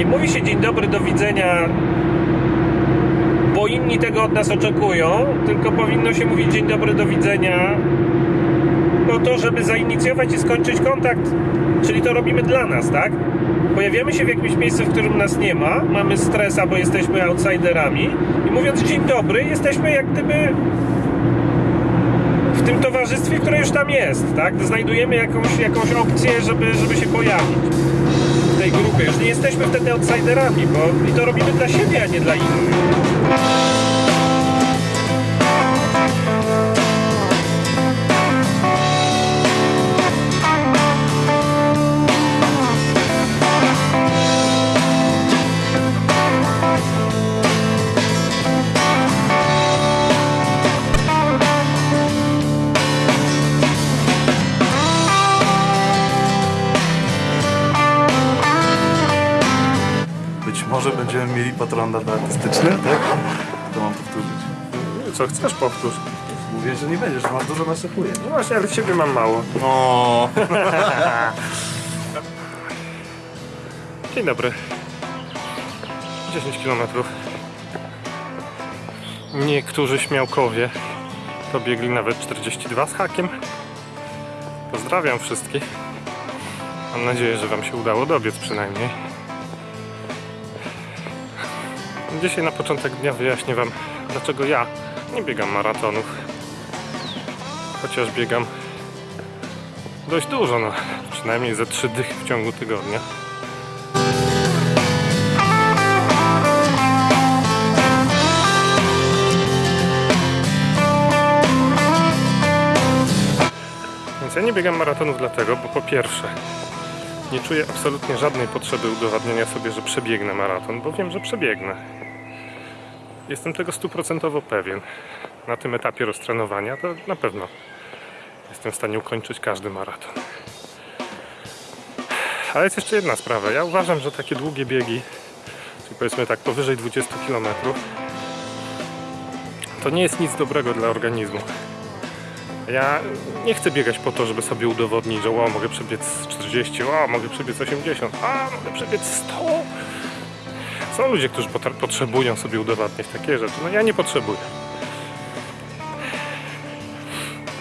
nie mówi się dzień dobry, do widzenia, bo inni tego od nas oczekują, tylko powinno się mówić dzień dobry, do widzenia. Po to, żeby zainicjować i skończyć kontakt, czyli to robimy dla nas, tak? Pojawiamy się w jakimś miejscu, w którym nas nie ma, mamy stres albo jesteśmy outsiderami. I mówiąc dzień dobry, jesteśmy jak gdyby w tym towarzystwie, które już tam jest, tak? Znajdujemy jakąś, jakąś opcję, żeby, żeby się pojawić tej grupie. Już nie jesteśmy wtedy outsiderami, bo i to robimy dla siebie, a nie dla innych. Może będziemy mieli patronat artystyczny, tak? To mam powtórzyć. Co chcesz, powtórz. Mówię, że nie będziesz, masz dużo nasypuje. No właśnie, ale ciebie mam mało. O, Dzień dobry. 10 km. Niektórzy śmiałkowie to biegli nawet 42 z hakiem. Pozdrawiam wszystkich. Mam nadzieję, że Wam się udało dobiec przynajmniej. Dzisiaj na początek dnia wyjaśnię Wam, dlaczego ja nie biegam maratonów. Chociaż biegam dość dużo, no przynajmniej ze 3 dychy w ciągu tygodnia. Więc ja nie biegam maratonów dlatego, bo po pierwsze nie czuję absolutnie żadnej potrzeby udowadniania sobie, że przebiegnę maraton, bo wiem, że przebiegnę. Jestem tego stuprocentowo pewien. Na tym etapie roztrenowania to na pewno jestem w stanie ukończyć każdy maraton. Ale jest jeszcze jedna sprawa. Ja uważam, że takie długie biegi, czyli powiedzmy tak powyżej 20 km, to nie jest nic dobrego dla organizmu. Ja nie chcę biegać po to, żeby sobie udowodnić, że o, mogę przebiec 40, o, mogę przebiec 80, a, mogę przebiec 100. Są ludzie, którzy potrzebują sobie udowadniać takie rzeczy. No ja nie potrzebuję.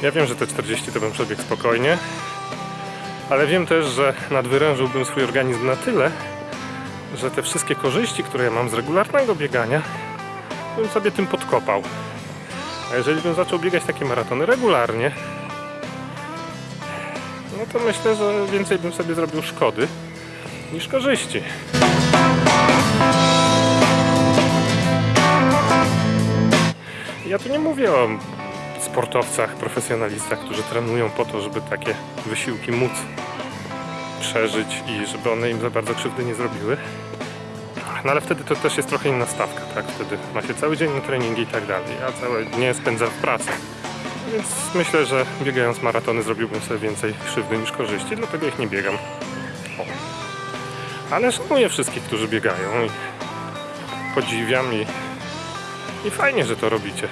Ja wiem, że te 40 to bym przebiegł spokojnie, ale wiem też, że nadwyrężyłbym swój organizm na tyle, że te wszystkie korzyści, które ja mam z regularnego biegania, bym sobie tym podkopał. A jeżeli bym zaczął biegać takie maratony regularnie, no to myślę, że więcej bym sobie zrobił szkody niż korzyści. Ja tu nie mówię o sportowcach, profesjonalistach, którzy trenują po to, żeby takie wysiłki móc przeżyć i żeby one im za bardzo krzywdy nie zrobiły. No ale wtedy to też jest trochę inna stawka, tak? Wtedy ma się cały dzień na treningi i tak dalej, a całe dnie spędzam w pracy. Więc myślę, że biegając maratony zrobiłbym sobie więcej krzywdy niż korzyści, dlatego ich nie biegam. O. Ale szanuję wszystkich, którzy biegają i podziwiam i, i fajnie, że to robicie.